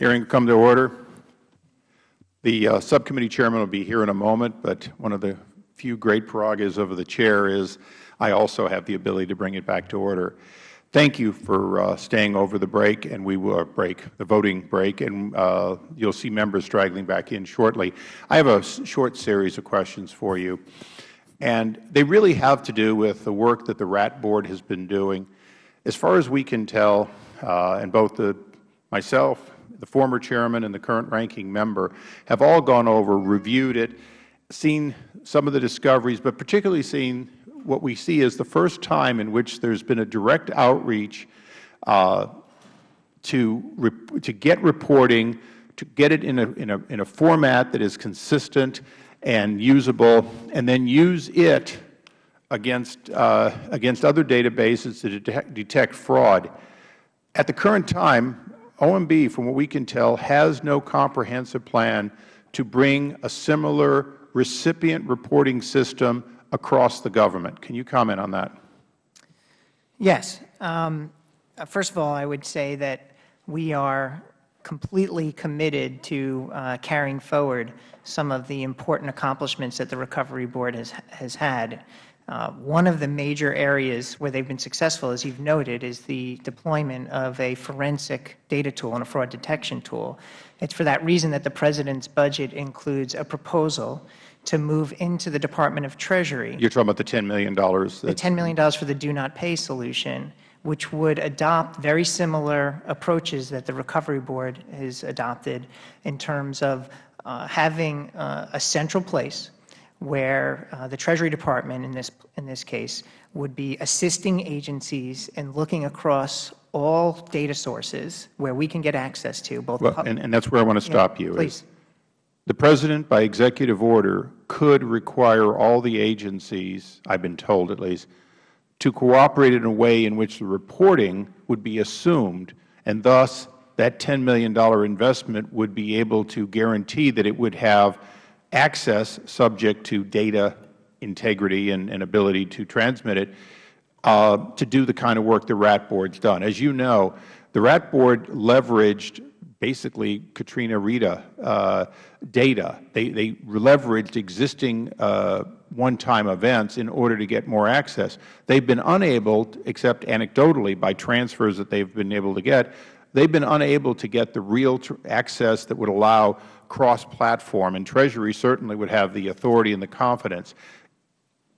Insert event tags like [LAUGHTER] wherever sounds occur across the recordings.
Hearing come to order. The uh, subcommittee chairman will be here in a moment, but one of the few great prerogatives of the chair is I also have the ability to bring it back to order. Thank you for uh, staying over the break, and we will break the voting break, and uh, you'll see members straggling back in shortly. I have a short series of questions for you, and they really have to do with the work that the RAT Board has been doing. As far as we can tell, uh, and both the, myself, the former chairman, and the current ranking member have all gone over, reviewed it, seen some of the discoveries, but particularly seen what we see is the first time in which there has been a direct outreach uh, to, to get reporting, to get it in a, in, a, in a format that is consistent and usable, and then use it against, uh, against other databases to detect, detect fraud. At the current time, OMB, from what we can tell, has no comprehensive plan to bring a similar recipient reporting system across the government. Can you comment on that? Yes. Um, first of all, I would say that we are completely committed to uh, carrying forward some of the important accomplishments that the Recovery Board has, has had. Uh, one of the major areas where they've been successful, as you've noted, is the deployment of a forensic data tool and a fraud detection tool. It's for that reason that the President's budget includes a proposal to move into the Department of Treasury. You're talking about the $10 million. The $10 million for the do not pay solution, which would adopt very similar approaches that the Recovery Board has adopted in terms of uh, having uh, a central place where uh, the Treasury Department, in this, in this case, would be assisting agencies in looking across all data sources where we can get access to both. Well, and, and that's where I want to stop yeah, you. Please. The President, by executive order, could require all the agencies, I have been told at least, to cooperate in a way in which the reporting would be assumed, and thus that $10 million investment would be able to guarantee that it would have access subject to data integrity and, and ability to transmit it uh, to do the kind of work the RAT Board has done. As you know, the RAT Board leveraged basically Katrina Rita uh, data. They, they leveraged existing uh, one-time events in order to get more access. They've been unable, except anecdotally by transfers that they've been able to get, they've been unable to get the real access that would allow cross-platform, and Treasury certainly would have the authority and the confidence.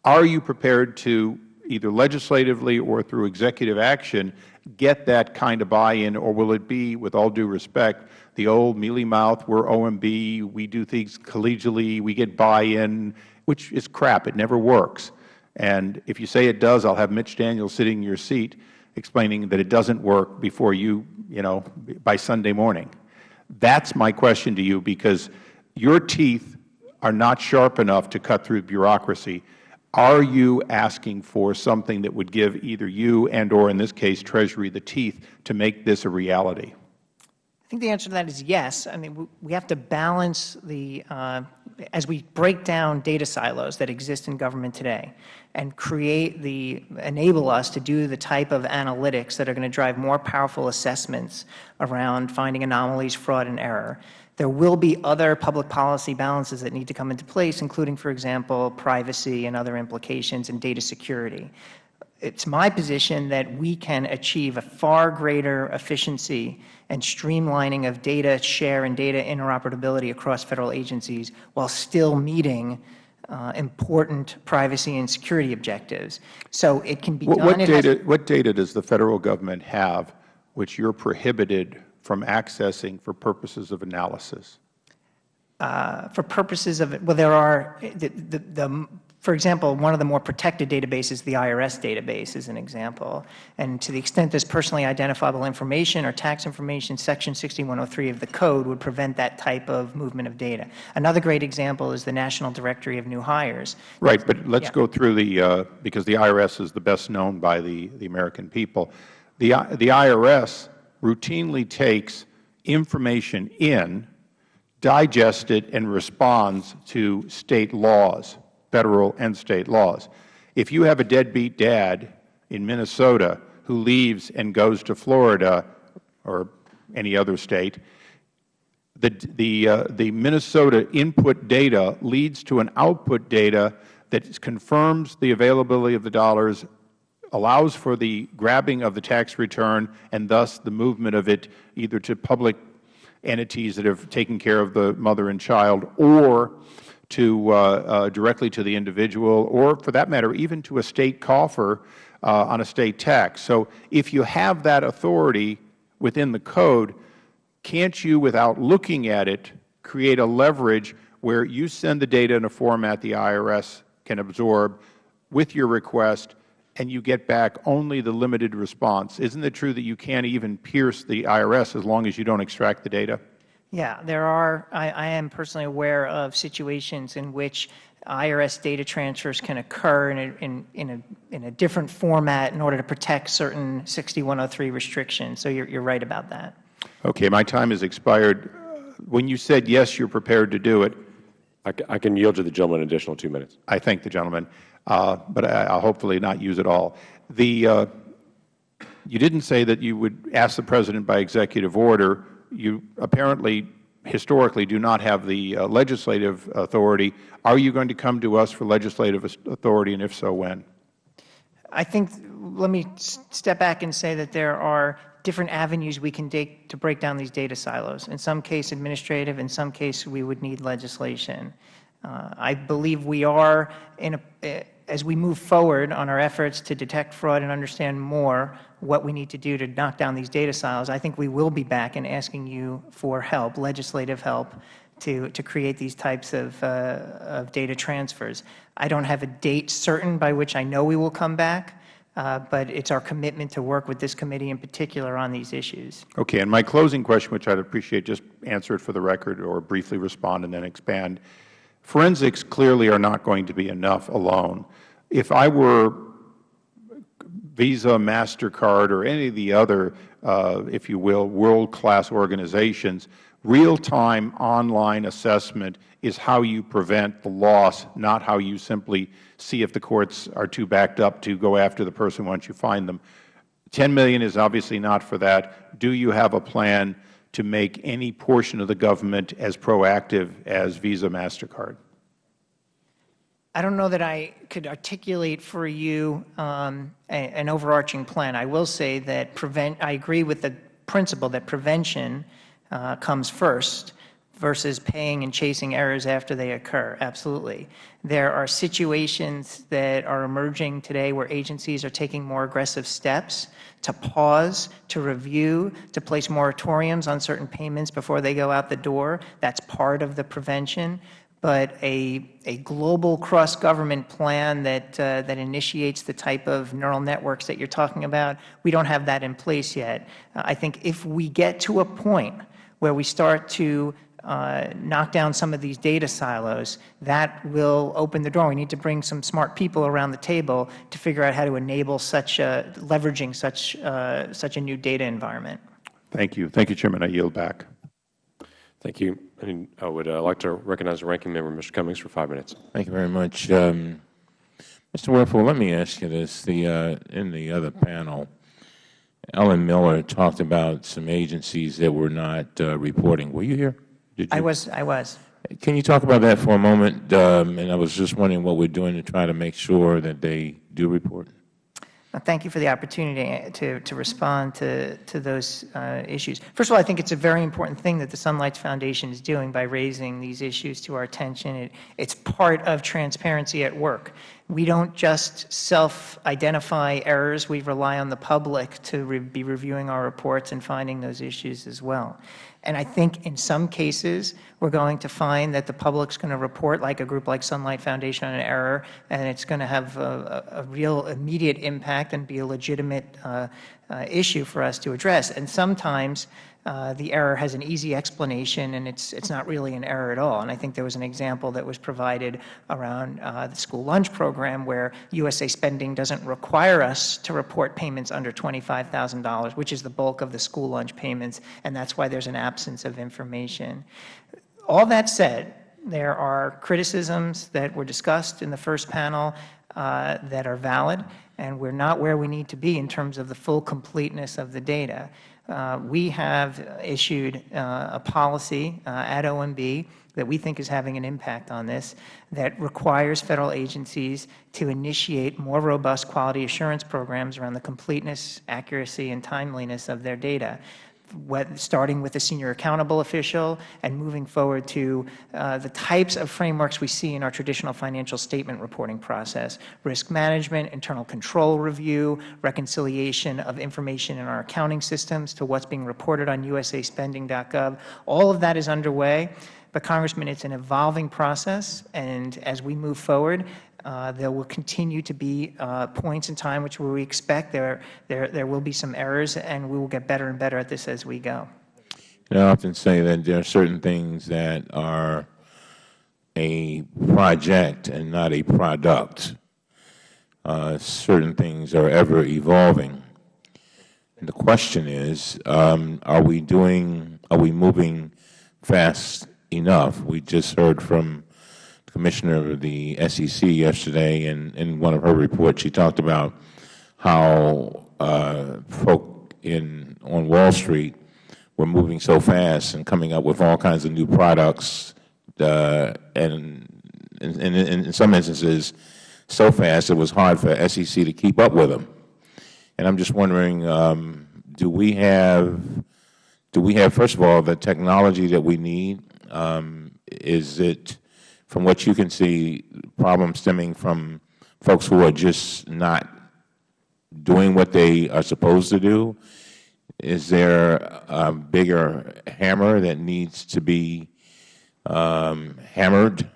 Are you prepared to, either legislatively or through executive action, get that kind of buy-in, or will it be, with all due respect, the old mealy mouth, we're OMB, we do things collegially, we get buy-in, which is crap. It never works. And if you say it does, I'll have Mitch Daniels sitting in your seat explaining that it doesn't work before you, you know, by Sunday morning. That's my question to you because your teeth are not sharp enough to cut through bureaucracy. Are you asking for something that would give either you and or, in this case, Treasury the teeth to make this a reality? I think the answer to that is yes. I mean, we have to balance the, uh, as we break down data silos that exist in government today and create the, enable us to do the type of analytics that are going to drive more powerful assessments around finding anomalies, fraud, and error. There will be other public policy balances that need to come into place, including, for example, privacy and other implications and data security. It is my position that we can achieve a far greater efficiency and streamlining of data share and data interoperability across Federal agencies while still meeting uh, important privacy and security objectives. So it can be what, done. What data, what data does the Federal Government have which you are prohibited from accessing for purposes of analysis? Uh, for purposes of well, there are, the, the, the, for example, one of the more protected databases, the IRS database is an example. And to the extent there's personally identifiable information or tax information, Section 6103 of the Code would prevent that type of movement of data. Another great example is the National Directory of New Hires. Right, but let's yeah. go through the, uh, because the IRS is the best known by the, the American people. The, the IRS routinely takes information in, digests it, and responds to State laws, Federal and State laws. If you have a deadbeat dad in Minnesota who leaves and goes to Florida or any other State, uh, the Minnesota input data leads to an output data that confirms the availability of the dollars, allows for the grabbing of the tax return, and thus the movement of it either to public entities that have taken care of the mother and child or to uh, uh, directly to the individual or, for that matter, even to a State coffer uh, on a State tax. So if you have that authority within the code, can't you, without looking at it, create a leverage where you send the data in a format the IRS can absorb with your request and you get back only the limited response? Isn't it true that you can't even pierce the IRS as long as you don't extract the data? Yeah, there are, I, I am personally aware of situations in which IRS data transfers can occur in a, in, in, a, in a different format in order to protect certain 6103 restrictions. So you're, you're right about that. Okay, my time has expired. When you said yes, you're prepared to do it, I, I can yield to the gentleman an additional two minutes. I thank the gentleman, uh, but I, will hopefully not use it all. The, uh, you didn't say that you would ask the President by executive order. You apparently historically do not have the uh, legislative authority. Are you going to come to us for legislative authority, and if so, when? I think, let me step back and say that there are different avenues we can take to break down these data silos. In some case administrative, in some case we would need legislation. Uh, I believe we are, in a, uh, as we move forward on our efforts to detect fraud and understand more what we need to do to knock down these data silos, I think we will be back and asking you for help, legislative help, to, to create these types of, uh, of data transfers. I don't have a date certain by which I know we will come back, uh, but it is our commitment to work with this committee in particular on these issues. Okay. And my closing question, which I would appreciate, just answer it for the record or briefly respond and then expand. Forensics clearly are not going to be enough alone. If I were Visa, MasterCard, or any of the other, uh, if you will, world-class organizations, real-time online assessment is how you prevent the loss, not how you simply see if the courts are too backed up to go after the person once you find them. 10 million is obviously not for that. Do you have a plan to make any portion of the government as proactive as Visa, MasterCard? I don't know that I could articulate for you um, a, an overarching plan. I will say that prevent, I agree with the principle that prevention uh, comes first versus paying and chasing errors after they occur. Absolutely. There are situations that are emerging today where agencies are taking more aggressive steps to pause, to review, to place moratoriums on certain payments before they go out the door. That's part of the prevention. But a, a global cross-government plan that, uh, that initiates the type of neural networks that you are talking about, we don't have that in place yet. Uh, I think if we get to a point where we start to knock down some of these data silos, that will open the door. We need to bring some smart people around the table to figure out how to enable such a, leveraging such, uh, such a new data environment. Thank you. Thank you, Chairman. I yield back. Thank you. And I would uh, like to recognize the Ranking Member, Mr. Cummings, for five minutes. Thank you very much. Um, Mr. Werfel, let me ask you this. The, uh, in the other panel, Ellen Miller talked about some agencies that were not uh, reporting. Were you here? You? I was. I was. Can you talk about that for a moment? Um, and I was just wondering what we're doing to try to make sure that they do report. Thank you for the opportunity to, to respond to, to those uh, issues. First of all, I think it's a very important thing that the Sunlight Foundation is doing by raising these issues to our attention. It, it's part of transparency at work. We don't just self-identify errors. We rely on the public to re be reviewing our reports and finding those issues as well. And I think in some cases, we are going to find that the public is going to report, like a group like Sunlight Foundation, on an error, and it's going to have a, a real immediate impact and be a legitimate uh, uh, issue for us to address. And sometimes uh, the error has an easy explanation and it's, it's not really an error at all. And I think there was an example that was provided around uh, the school lunch program where USA Spending doesn't require us to report payments under $25,000, which is the bulk of the school lunch payments, and that's why there's an absence of information. All that said, there are criticisms that were discussed in the first panel uh, that are valid. And we are not where we need to be in terms of the full completeness of the data. Uh, we have issued uh, a policy uh, at OMB that we think is having an impact on this that requires Federal agencies to initiate more robust quality assurance programs around the completeness, accuracy, and timeliness of their data starting with a senior accountable official and moving forward to uh, the types of frameworks we see in our traditional financial statement reporting process, risk management, internal control review, reconciliation of information in our accounting systems to what is being reported on usaspending.gov. All of that is underway. But, Congressman, it is an evolving process, and as we move forward, there will continue to be uh, points in time which we expect there, there, there will be some errors, and we will get better and better at this as we go. I often say that there are certain things that are a project and not a product. Uh, certain things are ever evolving. And the question is, um, are we doing, are we moving fast enough? We just heard from Commissioner of the SEC yesterday, and in one of her reports, she talked about how uh, folk in on Wall Street were moving so fast and coming up with all kinds of new products, uh, and in, some instances, so fast it was hard for SEC to keep up with them. And I'm just wondering, um, do we have, do we have, first of all, the technology that we need? Um, is it from what you can see, problems stemming from folks who are just not doing what they are supposed to do? Is there a bigger hammer that needs to be um, hammered?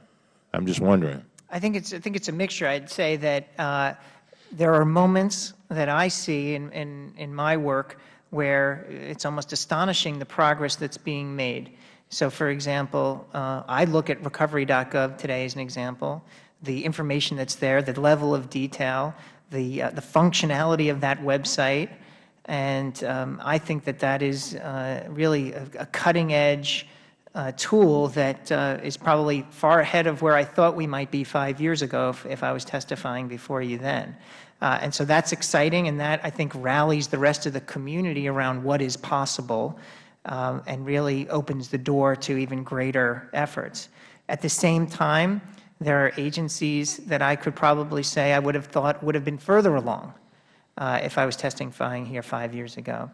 I'm just wondering. I think it's I think it's a mixture. I'd say that uh, there are moments that I see in, in in my work where it's almost astonishing the progress that's being made. So, for example, uh, I look at recovery.gov today as an example. The information that's there, the level of detail, the, uh, the functionality of that website, and um, I think that that is uh, really a, a cutting-edge uh, tool that uh, is probably far ahead of where I thought we might be five years ago if, if I was testifying before you then. Uh, and so that's exciting, and that, I think, rallies the rest of the community around what is possible um, and really opens the door to even greater efforts. At the same time, there are agencies that I could probably say I would have thought would have been further along uh, if I was testifying here five years ago.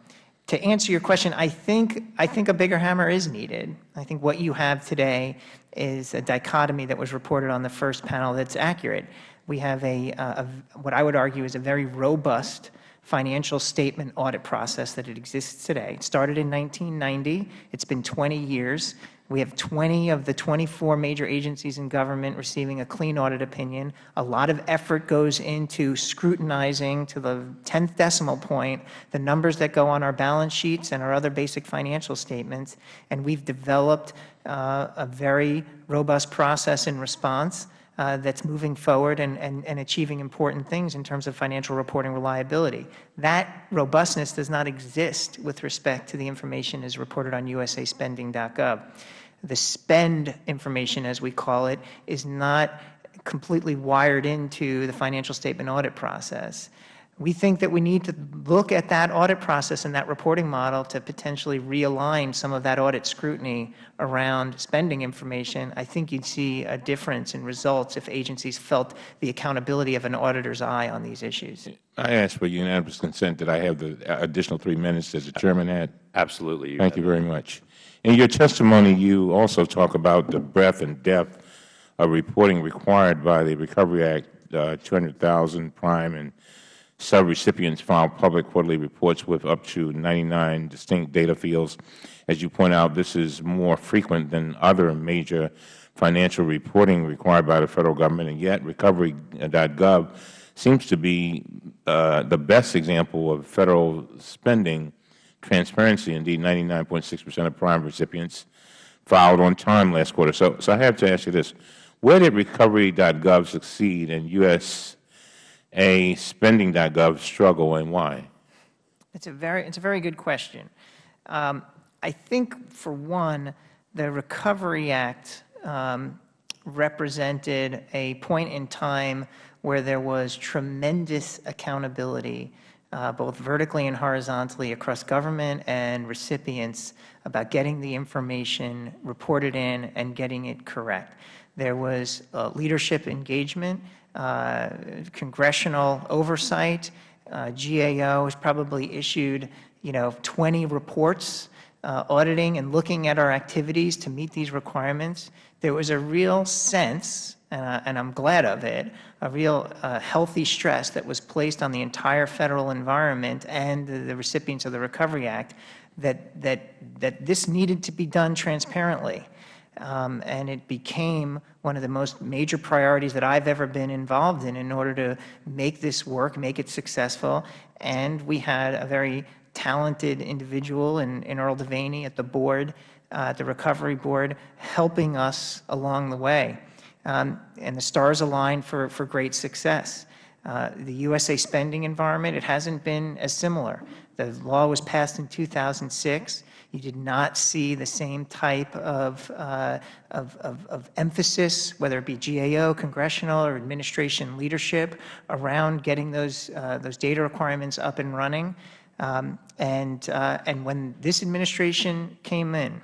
To answer your question, I think, I think a bigger hammer is needed. I think what you have today is a dichotomy that was reported on the first panel that's accurate. We have a, a what I would argue is a very robust financial statement audit process that it exists today. It started in 1990. It's been 20 years. We have 20 of the 24 major agencies in government receiving a clean audit opinion. A lot of effort goes into scrutinizing to the 10th decimal point the numbers that go on our balance sheets and our other basic financial statements. And we've developed uh, a very robust process in response uh, that's moving forward and, and, and achieving important things in terms of financial reporting reliability. That robustness does not exist with respect to the information as reported on usaspending.gov. The spend information, as we call it, is not completely wired into the financial statement audit process. We think that we need to look at that audit process and that reporting model to potentially realign some of that audit scrutiny around spending information. I think you would see a difference in results if agencies felt the accountability of an auditor's eye on these issues. I ask for unanimous consent that I have the additional three minutes as the Chairman had. Absolutely. Thank you very much. In your testimony, you also talk about the breadth and depth of reporting required by the Recovery Act, uh, 200,000 prime and Subrecipients file public quarterly reports with up to 99 distinct data fields. As you point out, this is more frequent than other major financial reporting required by the Federal Government, and yet Recovery.gov seems to be uh, the best example of Federal spending transparency. Indeed, 99.6 percent of prime recipients filed on time last quarter. So, so I have to ask you this. Where did Recovery.gov succeed in U.S a spending.gov struggle and why? It's a very, it's a very good question. Um, I think, for one, the Recovery Act um, represented a point in time where there was tremendous accountability, uh, both vertically and horizontally across government and recipients about getting the information reported in and getting it correct. There was uh, leadership engagement, uh, congressional oversight. Uh, GAO has probably issued, you know, 20 reports uh, auditing and looking at our activities to meet these requirements. There was a real sense, and, I, and I'm glad of it, a real uh, healthy stress that was placed on the entire Federal environment and the, the recipients of the Recovery Act that, that, that this needed to be done transparently. Um, and it became one of the most major priorities that I've ever been involved in in order to make this work, make it successful. And we had a very talented individual in, in Earl Devaney at the board, uh, at the Recovery Board, helping us along the way. Um, and the stars aligned for, for great success. Uh, the USA spending environment, it hasn't been as similar. The law was passed in 2006. You did not see the same type of, uh, of, of, of, emphasis, whether it be GAO, congressional, or administration leadership, around getting those, uh, those data requirements up and running. Um, and, uh, and when this administration came in,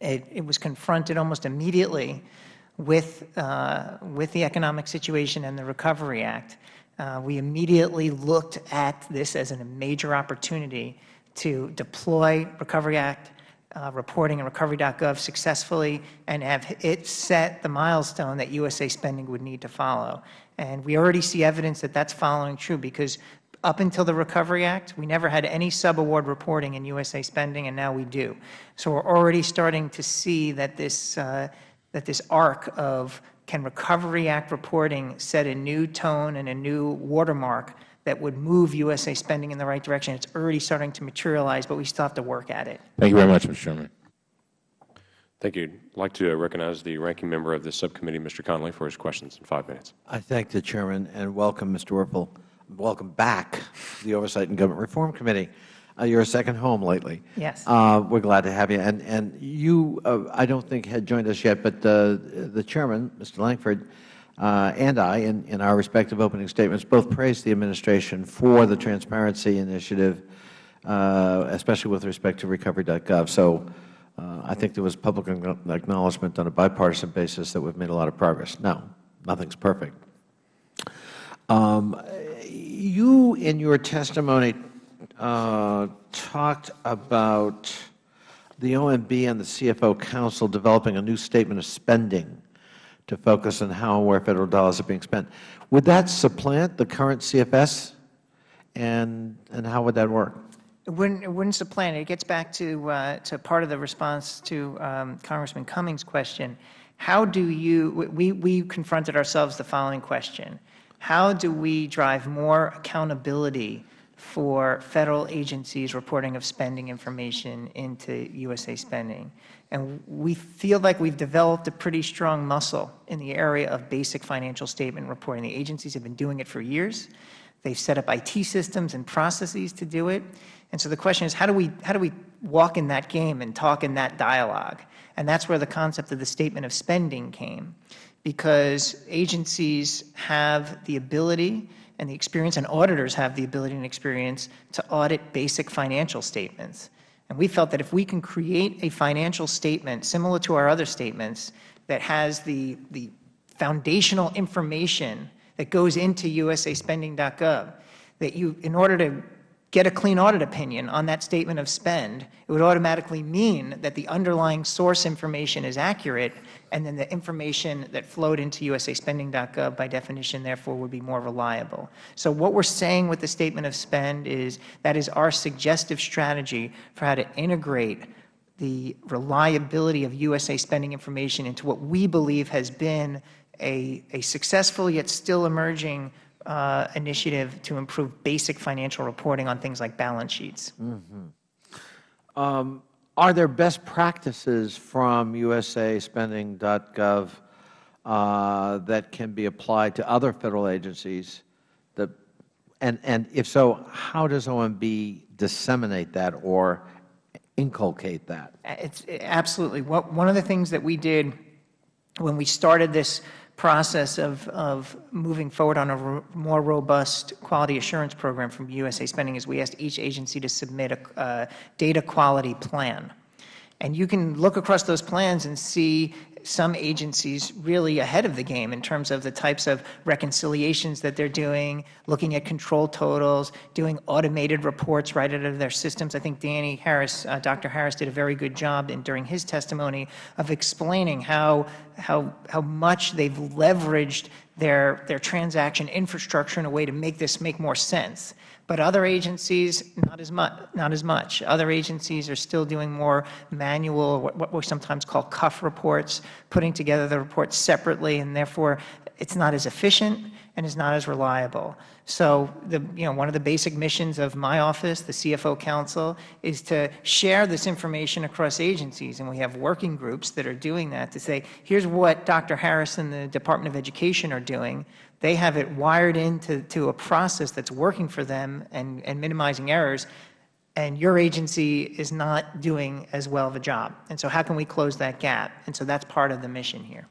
it, it was confronted almost immediately with, uh, with the economic situation and the Recovery Act. Uh, we immediately looked at this as a major opportunity to deploy Recovery Act uh, reporting and recovery.gov successfully and have it set the milestone that USA spending would need to follow. And we already see evidence that that is following true because up until the Recovery Act, we never had any subaward reporting in USA spending, and now we do. So we are already starting to see that this, uh, that this arc of can Recovery Act reporting set a new tone and a new watermark that would move USA spending in the right direction. It's already starting to materialize, but we still have to work at it. Thank you very much, Mr. Chairman. Thank you. I'd like to recognize the ranking member of this subcommittee, Mr. Connolly, for his questions in five minutes. I thank the Chairman and welcome Mr. Werfel. Welcome back to the Oversight and Government Reform Committee. Uh, you're a second home lately. Yes. Uh, we're glad to have you. And, and you, uh, I don't think, had joined us yet, but uh, the Chairman, Mr. Lankford, uh, and I, in, in our respective opening statements, both praised the Administration for the transparency initiative, uh, especially with respect to recovery.gov. So I think there was public acknowledgment on a bipartisan basis that we've made a lot of progress. Now, nothing's perfect. Um, you, in your testimony, uh, talked about the OMB and the CFO Council developing a new statement of spending to focus on how and where Federal dollars are being spent. Would that supplant the current CFS, and, and how would that work? It wouldn't, it wouldn't supplant it. It gets back to, uh, to part of the response to um, Congressman Cummings' question. How do you, we, we confronted ourselves the following question. How do we drive more accountability for Federal agencies reporting of spending information into USA spending? And we feel like we have developed a pretty strong muscle in the area of basic financial statement reporting. The agencies have been doing it for years. They have set up IT systems and processes to do it. And so the question is, how do we, how do we walk in that game and talk in that dialogue? And that is where the concept of the statement of spending came, because agencies have the ability and the experience, and auditors have the ability and experience to audit basic financial statements. And we felt that if we can create a financial statement similar to our other statements that has the, the foundational information that goes into usaspending.gov, that you, in order to get a clean audit opinion on that statement of spend, it would automatically mean that the underlying source information is accurate, and then the information that flowed into usaspending.gov by definition, therefore, would be more reliable. So what we are saying with the statement of spend is that is our suggestive strategy for how to integrate the reliability of USA spending information into what we believe has been a, a successful yet still emerging uh, initiative to improve basic financial reporting on things like balance sheets. Mm -hmm. um, are there best practices from usaspending.gov uh, that can be applied to other Federal agencies? That, and, and if so, how does OMB disseminate that or inculcate that? It's absolutely. What, one of the things that we did when we started this process of, of moving forward on a ro- more robust quality assurance program from USA Spending is we asked each agency to submit a uh, data quality plan. And you can look across those plans and see some agencies really ahead of the game in terms of the types of reconciliations that they're doing, looking at control totals, doing automated reports right out of their systems. I think Danny Harris, uh, Dr. Harris did a very good job in, during his testimony of explaining how, how, how much they've leveraged their, their transaction infrastructure in a way to make this make more sense. But other agencies, not as much. Not as much. Other agencies are still doing more manual, what, what we sometimes call cuff reports, putting together the reports separately, and therefore it's not as efficient and is not as reliable. So, the, you know, one of the basic missions of my office, the CFO Council, is to share this information across agencies, and we have working groups that are doing that to say, here's what Dr. Harris and the Department of Education are doing. They have it wired into to a process that's working for them and, and minimizing errors, and your agency is not doing as well of a job. And so how can we close that gap? And so that's part of the mission here.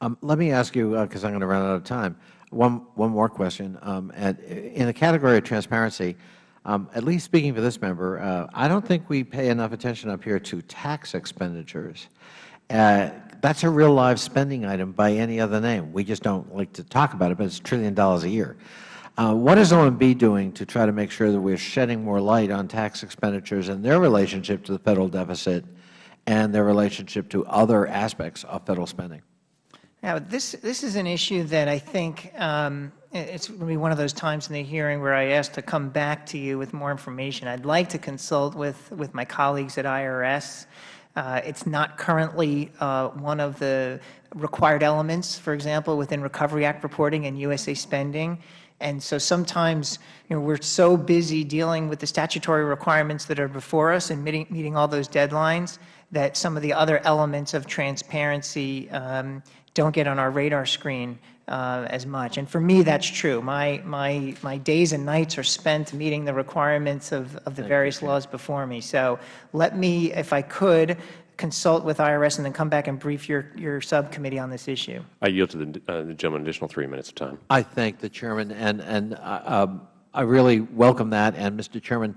Um, let me ask you, because I'm going to run out of time, one, one more question. Um, at, in the category of transparency, um, at least speaking for this member, uh, I don't think we pay enough attention up here to tax expenditures. Uh, that's a real live spending item by any other name. We just don't like to talk about it, but it's a trillion dollars a year. Uh, what is OMB doing to try to make sure that we're shedding more light on tax expenditures and their relationship to the Federal deficit and their relationship to other aspects of Federal spending? Now, this, this is an issue that I think um, it's going to be one of those times in the hearing where I ask to come back to you with more information. I'd like to consult with, with my colleagues at IRS. Uh, it's not currently uh, one of the required elements, for example, within Recovery Act reporting and USA spending. And so sometimes you know, we're so busy dealing with the statutory requirements that are before us and meeting, meeting all those deadlines that some of the other elements of transparency um, don't get on our radar screen uh, as much. And for me, that's true. My, my, my days and nights are spent meeting the requirements of, of the various laws before me. So let me, if I could, consult with IRS and then come back and brief your, your subcommittee on this issue. I yield to the, uh, the gentleman an additional three minutes of time. I thank the Chairman, and, and uh, um, I really welcome that. And, Mr. Chairman,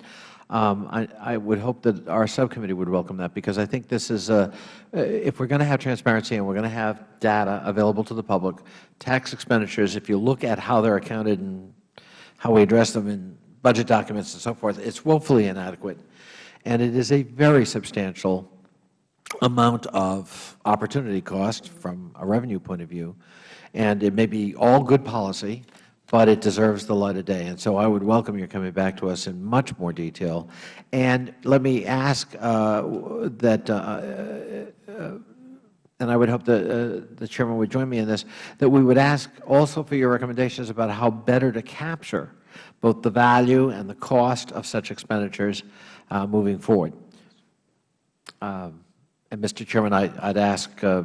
um, I, I, would hope that our subcommittee would welcome that, because I think this is, a, if we're going to have transparency and we're going to have data available to the public, tax expenditures, if you look at how they're accounted and how we address them in budget documents and so forth, it's woefully inadequate. And it is a very substantial amount of opportunity cost from a revenue point of view. And it may be all good policy, but it deserves the light of day. And so I would welcome your coming back to us in much more detail. And let me ask uh, that, uh, uh, and I would hope that uh, the Chairman would join me in this, that we would ask also for your recommendations about how better to capture both the value and the cost of such expenditures uh, moving forward. Um, and, Mr. Chairman, I would ask uh,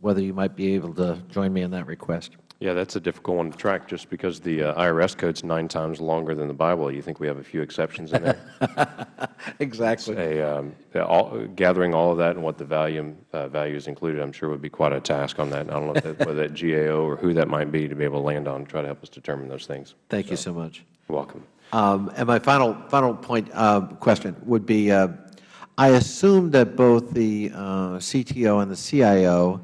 whether you might be able to join me in that request. Yeah, that's a difficult one to track just because the uh, IRS code's nine times longer than the Bible. You think we have a few exceptions in there? [LAUGHS] exactly. A, um, all, gathering all of that and what the value, uh, value is included, I'm sure would be quite a task on that. I don't know that, whether that GAO or who that might be to be able to land on and try to help us determine those things. Thank so, you so much. Welcome. Um, and my final, final point, uh, question would be, uh, I assume that both the uh, CTO and the CIO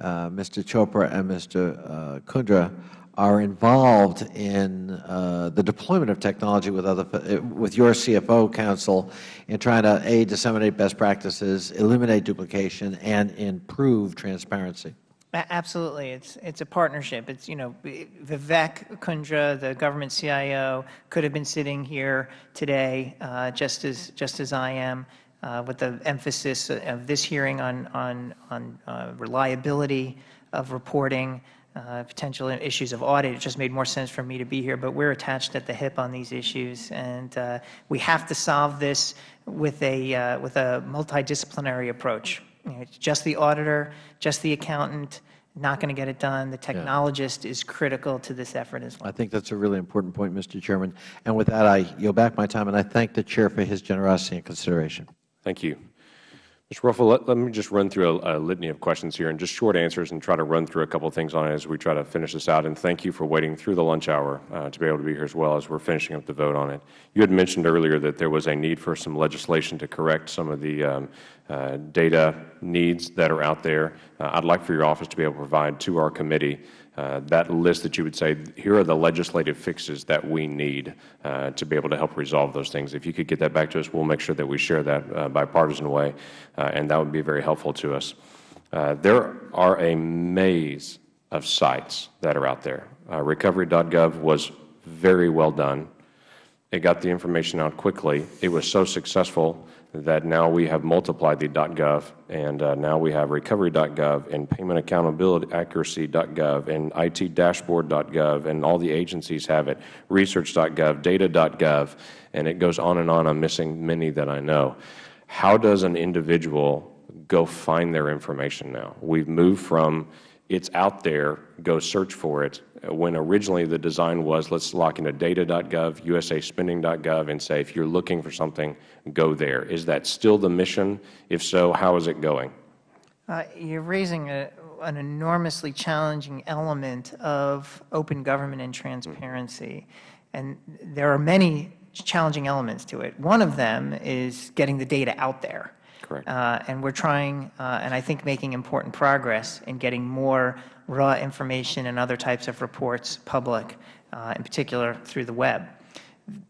Mr. Chopra and Mr. Uh, Kundra are involved in uh, the deployment of technology with other, uh, with your CFO council in trying to a disseminate best practices, eliminate duplication, and improve transparency. Absolutely, it's it's a partnership. It's you know Vivek Kundra, the government CIO, could have been sitting here today, uh, just as just as I am uh, with the emphasis of this hearing on, on, on uh, reliability of reporting, uh, potential issues of audit. It just made more sense for me to be here, but we're attached at the hip on these issues, and uh, we have to solve this with a, uh, with a multidisciplinary approach. You know, it's just the auditor, just the accountant, not going to get it done. The technologist yeah. is critical to this effort as well. I think that's a really important point, Mr. Chairman. And with that, I yield back my time, and I thank the Chair for his generosity and consideration. Thank you. Mr. Werfel, let, let me just run through a, a, litany of questions here and just short answers and try to run through a couple of things on it as we try to finish this out. And thank you for waiting through the lunch hour uh, to be able to be here as well as we are finishing up the vote on it. You had mentioned earlier that there was a need for some legislation to correct some of the um, data needs that are out there. Uh, I would like for your office to be able to provide to our committee uh, that list that you would say, here are the legislative fixes that we need uh, to be able to help resolve those things. If you could get that back to us, we will make sure that we share that uh, bipartisan way, uh, and that would be very helpful to us. Uh, there are a maze of sites that are out there. Recovery.gov was very well done. It got the information out quickly. It was so successful that now we have multiplied the .gov, and uh, now we have recovery.gov and payment accountability accuracy.gov and itdashboard.gov, and all the agencies have it, research.gov, data.gov, and it goes on and on. I'm missing many that I know. How does an individual go find their information now? We've moved from it's out there, go search for it, when originally the design was let's lock into data.gov, usaspending.gov, and say if you're looking for something, go there. Is that still the mission? If so, how is it going? Uh, you're raising a, an enormously challenging element of open government and transparency. And there are many challenging elements to it. One of them is getting the data out there. Correct. Uh, and we're trying, uh, and I think making important progress in getting more raw information and other types of reports public, uh, in particular through the web.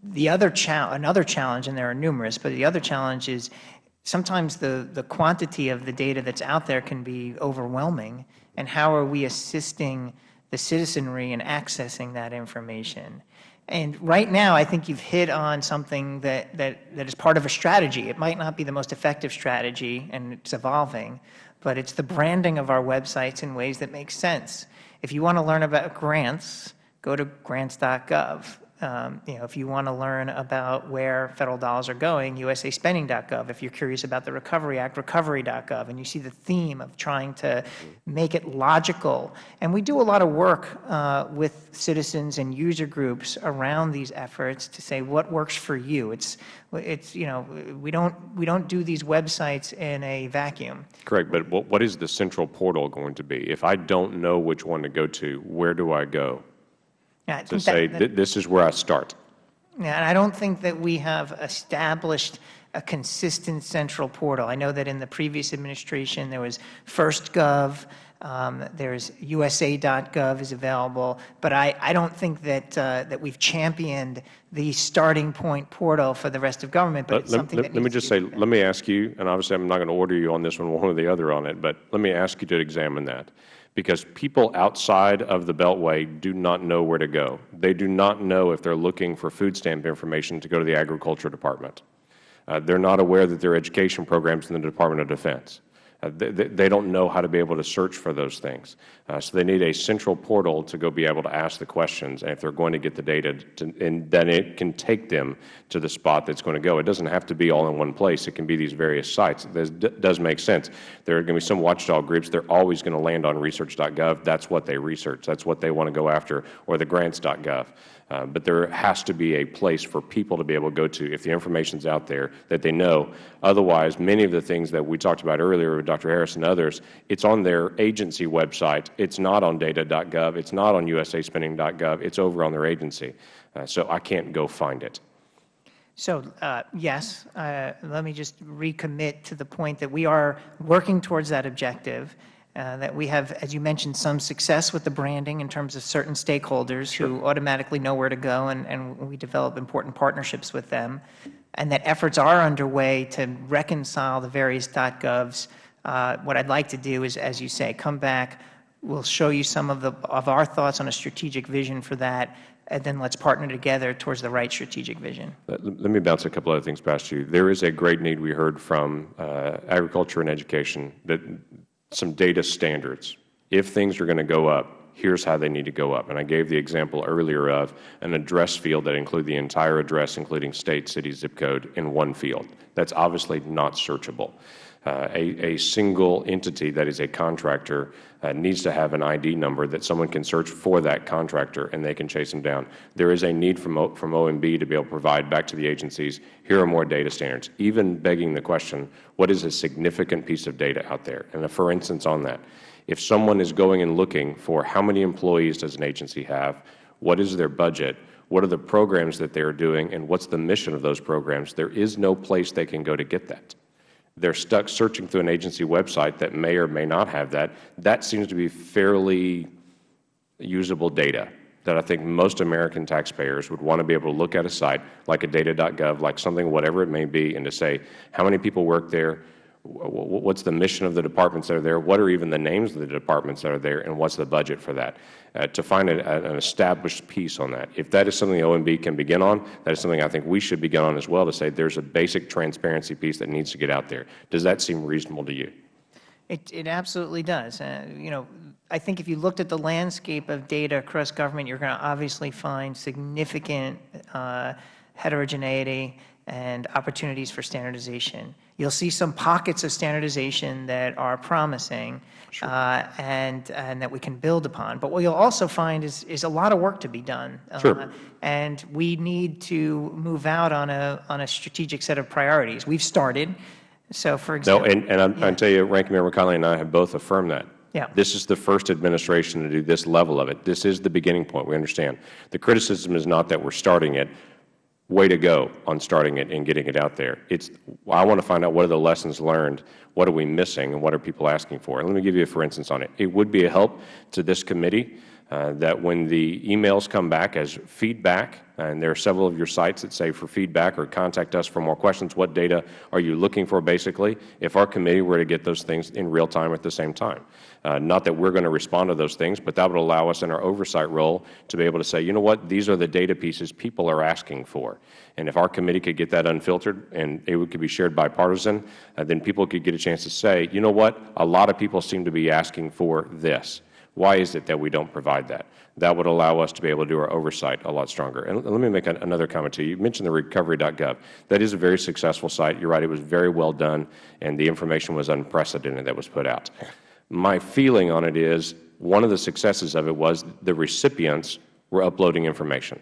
The other cha another challenge, and there are numerous, but the other challenge is sometimes the, the quantity of the data that's out there can be overwhelming, and how are we assisting the citizenry in accessing that information? And right now, I think you've hit on something that, that, that is part of a strategy. It might not be the most effective strategy, and it's evolving, but it's the branding of our websites in ways that make sense. If you want to learn about grants, go to grants.gov. Um, you know, if you want to learn about where Federal dollars are going, usaspending.gov. If you're curious about the Recovery Act, recovery.gov. And you see the theme of trying to make it logical. And we do a lot of work uh, with citizens and user groups around these efforts to say what works for you. It's, it's you know, we don't, we don't do these websites in a vacuum. Correct. But what is the central portal going to be? If I don't know which one to go to, where do I go? Yeah, to say that, that, this is where I start. Yeah, and I don't think that we have established a consistent central portal. I know that in the previous administration there was FirstGov, um, there's USA.gov is available, but I, I don't think that uh, that we've championed the starting point portal for the rest of government. But let, it's something let, that let me just say, let me ask you, and obviously I'm not going to order you on this one, one or the other on it, but let me ask you to examine that because people outside of the Beltway do not know where to go. They do not know if they are looking for food stamp information to go to the Agriculture Department. Uh, they are not aware that there are education programs in the Department of Defense. Uh, they, they, don't know how to be able to search for those things. Uh, so they need a central portal to go be able to ask the questions. And if they're going to get the data, to, and then it can take them to the spot that's going to go. It doesn't have to be all in one place. It can be these various sites. That does make sense. There are going to be some watchdog groups. They're always going to land on research.gov. That's what they research. That's what they want to go after, or the grants.gov. Uh, but there has to be a place for people to be able to go to if the information is out there that they know. Otherwise, many of the things that we talked about earlier with Dr. Harris and others, it's on their agency website. It's not on data.gov. It's not on usaspending.gov. It's over on their agency. Uh, so I can't go find it. So, uh, yes, uh, let me just recommit to the point that we are working towards that objective. Uh, that we have, as you mentioned, some success with the branding in terms of certain stakeholders sure. who automatically know where to go, and, and we develop important partnerships with them, and that efforts are underway to reconcile the various .govs. Uh, what I'd like to do is, as you say, come back. We'll show you some of, the, of our thoughts on a strategic vision for that, and then let's partner together towards the right strategic vision. Let, let me bounce a couple other things past you. There is a great need we heard from uh, agriculture and education that some data standards. If things are going to go up, here's how they need to go up. And I gave the example earlier of an address field that include the entire address, including state, city, zip code, in one field. That's obviously not searchable. Uh, a, a single entity that is a contractor Uh, needs to have an ID number that someone can search for that contractor and they can chase them down. There is a need from, o, from OMB to be able to provide back to the agencies, here are more data standards, even begging the question, what is a significant piece of data out there? And for instance on that, if someone is going and looking for how many employees does an agency have, what is their budget, what are the programs that they are doing, and what's the mission of those programs, there is no place they can go to get that they are stuck searching through an agency website that may or may not have that. That seems to be fairly usable data that I think most American taxpayers would want to be able to look at a site like a data.gov, like something, whatever it may be, and to say how many people work there, what's the mission of the departments that are there, what are even the names of the departments that are there, and what's the budget for that, uh, to find a, an established piece on that. If that is something the OMB can begin on, that is something I think we should begin on as well to say there's a basic transparency piece that needs to get out there. Does that seem reasonable to you? It, it absolutely does. Uh, you know, I think if you looked at the landscape of data across government, you're going to obviously find significant uh, heterogeneity and opportunities for standardization. You'll see some pockets of standardization that are promising sure. uh, and, and that we can build upon. But what you'll also find is, is a lot of work to be done. Sure. Uh, and we need to move out on a, on a strategic set of priorities. We've started. So, for example. No, and, and I'm, yeah. I tell you, Ranking Member Connolly and I have both affirmed that. Yeah. This is the first administration to do this level of it. This is the beginning point. We understand. The criticism is not that we're starting it way to go on starting it and getting it out there. It's, I want to find out what are the lessons learned, what are we missing, and what are people asking for. And let me give you a for instance on it. It would be a help to this committee that when the emails come back as feedback, and there are several of your sites that say for feedback or contact us for more questions, what data are you looking for basically, if our committee were to get those things in real time at the same time. Uh, not that we are going to respond to those things, but that would allow us in our oversight role to be able to say, you know what, these are the data pieces people are asking for. And if our committee could get that unfiltered and it could be shared bipartisan, uh, then people could get a chance to say, you know what, a lot of people seem to be asking for this. Why is it that we don't provide that? That would allow us to be able to do our oversight a lot stronger. And let me make another comment to you. You mentioned the recovery.gov. That is a very successful site. You are right, it was very well done, and the information was unprecedented that was put out. My feeling on it is one of the successes of it was the recipients were uploading information.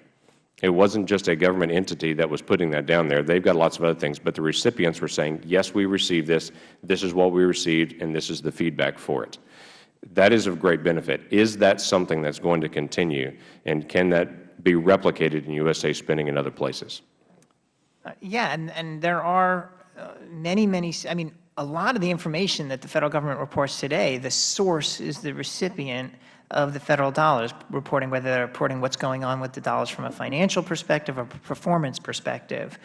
It wasn't just a government entity that was putting that down there. They've got lots of other things, but the recipients were saying, yes, we received this, this is what we received, and this is the feedback for it. That is of great benefit. Is that something that's going to continue, and can that be replicated in USA spending in other places? Uh, yeah, and, and there are uh, many, many, I mean, a lot of the information that the Federal Government reports today, the source is the recipient of the Federal dollars, reporting whether they're reporting what's going on with the dollars from a financial perspective or performance perspective.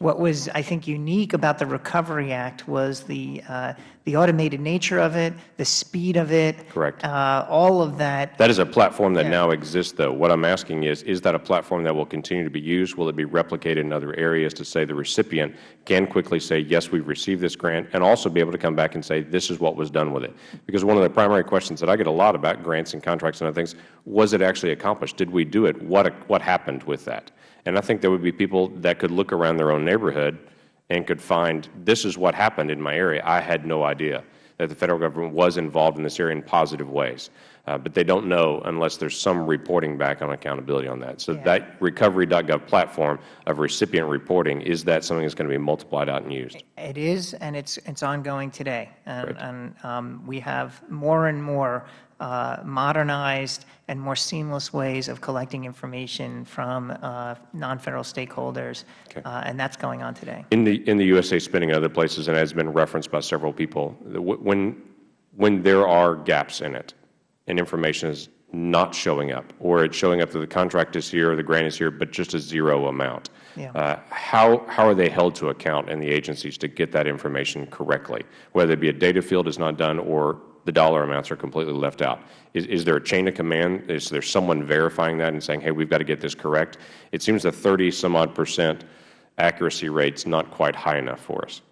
What was, I think, unique about the Recovery Act was the, uh, the automated nature of it, the speed of it. Correct. Uh, all of that. That is a platform that yeah. now exists, though. What I am asking is, is that a platform that will continue to be used? Will it be replicated in other areas to say the recipient can quickly say, yes, we have received this grant, and also be able to come back and say, this is what was done with it? Because one of the primary questions that I get a lot about grants and contracts and other things, was it actually accomplished? Did we do it? What, what happened with that? And I think there would be people that could look around their own neighborhood and could find, this is what happened in my area. I had no idea that the Federal Government was involved in this area in positive ways. Uh, but they don't know unless there's some reporting back on accountability on that. So yeah. that recovery.gov platform of recipient reporting, is that something that's going to be multiplied out and used? It is, and it's, it's ongoing today. And, and um, we have more and more uh, modernized and more seamless ways of collecting information from uh, non-federal stakeholders, okay. uh, and that's going on today. In the in the USA spending and other places, and has been referenced by several people, when when there are gaps in it, and information is not showing up, or it's showing up that the contract is here or the grant is here, but just a zero amount. Yeah. Uh, how, how are they held to account in the agencies to get that information correctly, whether it be a data field is not done or the dollar amounts are completely left out. Is, is there a chain of command? Is there someone verifying that and saying, hey, we've got to get this correct? It seems the 30 some odd percent accuracy rate is not quite high enough for us.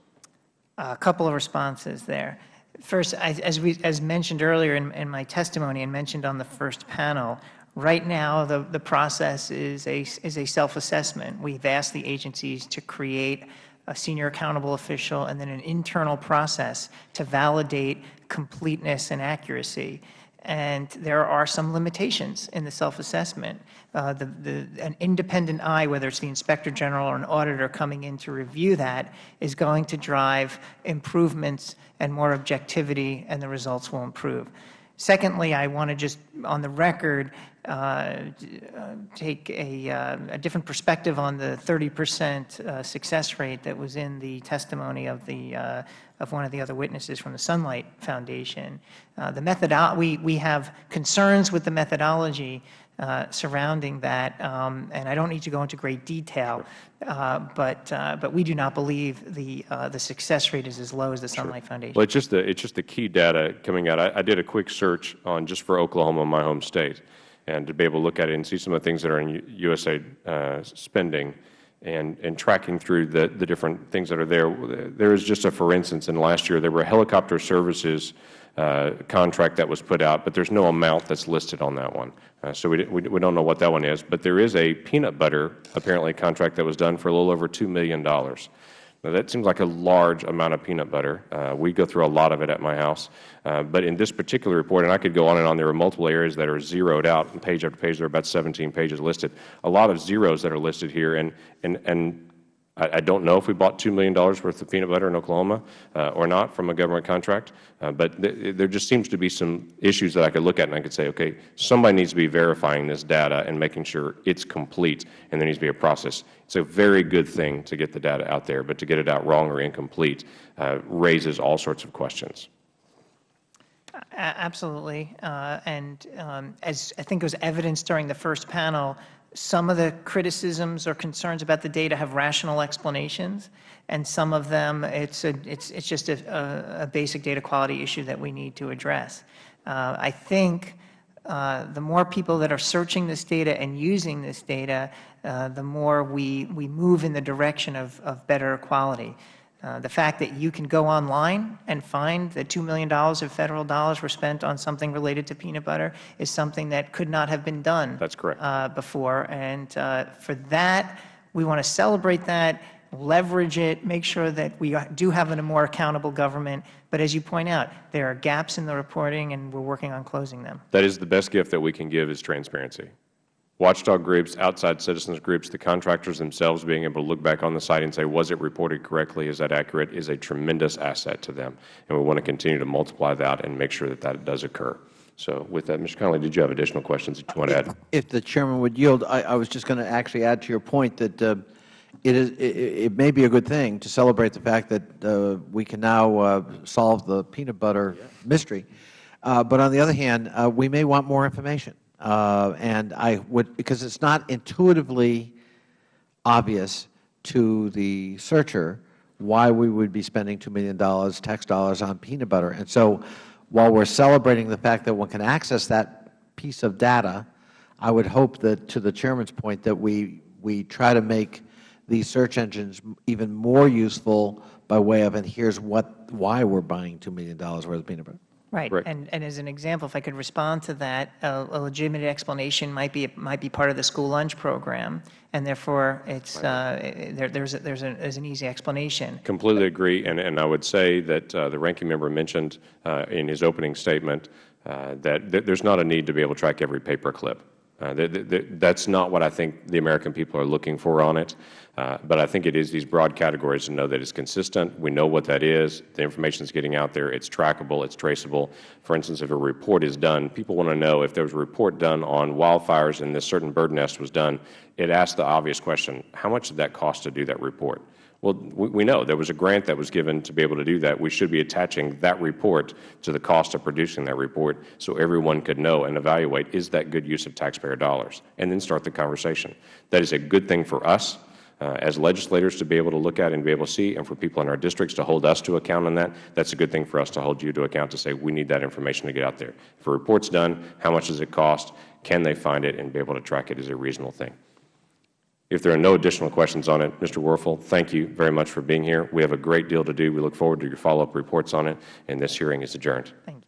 A couple of responses there. First, as, we, as mentioned earlier in, in my testimony and mentioned on the first panel, right now the, the process is a, is a self-assessment. We've asked the agencies to create a senior accountable official, and then an internal process to validate completeness and accuracy. And there are some limitations in the self-assessment. Uh, the, the, an independent eye, whether it's the Inspector General or an auditor coming in to review that, is going to drive improvements and more objectivity, and the results will improve. Secondly, I want to just, on the record, take a, uh, a, different perspective on the 30 percent uh, success rate that was in the testimony of the uh, of one of the other witnesses from the Sunlight Foundation. Uh, the methodo we we have concerns with the methodology uh, surrounding that, um, and I don't need to go into great detail, but but we do not believe the the success rate is as low as the Sunlight sure. Foundation. Well, it's just the it's just the key data coming out. I, I did a quick search on just for Oklahoma, my home state and to be able to look at it and see some of the things that are in USA uh, spending and, and tracking through the, the different things that are there. There is just a, for instance, in last year, there were a helicopter services uh, contract that was put out, but there's no amount that's listed on that one. Uh, so we, we, we don't know what that one is. But there is a peanut butter, apparently, contract that was done for a little over $2 million. Now, that seems like a large amount of peanut butter. Uh, we go through a lot of it at my house. Uh, but in this particular report, and I could go on and on, there are multiple areas that are zeroed out, page after page, there are about 17 pages listed. A lot of zeros that are listed here, and, and, and I, don't know if we bought $2 million worth of peanut butter in Oklahoma uh, or not from a government contract, uh, but th there just seems to be some issues that I could look at and I could say, okay, somebody needs to be verifying this data and making sure it's complete, and there needs to be a process. It's a very good thing to get the data out there, but to get it out wrong or incomplete uh, raises all sorts of questions. Absolutely. Uh, and um, as I think it was evidenced during the first panel, some of the criticisms or concerns about the data have rational explanations, and some of them it's it's it's just a, a basic data quality issue that we need to address. Uh, I think uh, the more people that are searching this data and using this data, uh, the more we we move in the direction of of better quality. Uh, the fact that you can go online and find that $2 million of Federal dollars were spent on something related to peanut butter is something that could not have been done That's correct. Uh, before. And uh, for that, we want to celebrate that, leverage it, make sure that we do have a more accountable government. But as you point out, there are gaps in the reporting, and we are working on closing them. That is the best gift that we can give is transparency watchdog groups, outside citizens groups, the contractors themselves being able to look back on the site and say, was it reported correctly, is that accurate, is a tremendous asset to them. And we want to continue to multiply that and make sure that that does occur. So with that, Mr. Connolly, did you have additional questions that you want to add? If the Chairman would yield, I, I was just going to actually add to your point that uh, it, is, it, it, may be a good thing to celebrate the fact that uh, we can now uh, solve the peanut butter mystery. Uh, but on the other hand, uh, we may want more information. Uh, and I would, because it's not intuitively obvious to the searcher why we would be spending $2 million tax dollars on peanut butter. And so while we are celebrating the fact that one can access that piece of data, I would hope that, to the Chairman's point, that we, we try to make these search engines even more useful by way of, and here's what, why we are buying $2 million worth of peanut butter. Right. And, and as an example, if I could respond to that, a, a, legitimate explanation might be might be part of the school lunch program, and therefore it's uh, there, there's a, there's, a, there's an easy explanation. Completely agree, and and I would say that uh, the ranking member mentioned uh, in his opening statement uh, that th there's not a need to be able to track every paper clip. Uh, that's not what I think the American people are looking for on it. Uh, but I think it is these broad categories to know that it's consistent. We know what that is. The information is getting out there. It's trackable. It's traceable. For instance, if a report is done, people want to know if there was a report done on wildfires and this certain bird nest was done, it asks the obvious question, how much did that cost to do that report? Well, we know there was a grant that was given to be able to do that. We should be attaching that report to the cost of producing that report so everyone could know and evaluate, is that good use of taxpayer dollars, and then start the conversation. That is a good thing for us Uh, as legislators to be able to look at and be able to see, and for people in our districts to hold us to account on that. That's a good thing for us to hold you to account to say we need that information to get out there. If a report's done, how much does it cost? Can they find it and be able to track it is a reasonable thing. If there are no additional questions on it, Mr. Werfel, thank you very much for being here. We have a great deal to do. We look forward to your follow-up reports on it, and this hearing is adjourned. Thank